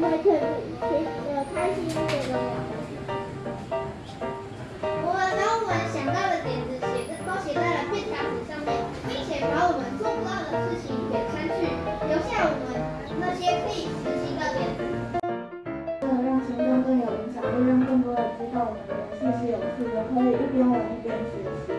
可以可以呃开心一点的聊。我们把我们想到的点子写在都写在了便条纸上面，并且把我们做不到的事情给删去，留下我们那些可以实行的点子。为了让行动更有影响力，让更多人知道我们的游戏是有趣的，可以一边玩一边学习。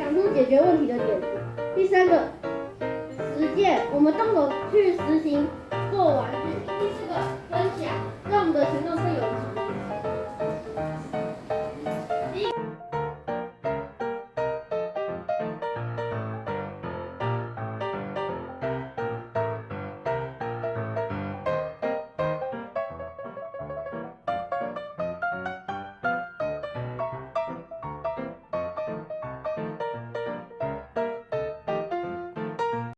想出解决问题的点子；第三个，实践我们动手去实行做玩具；第四个，分享让我们的行动更有。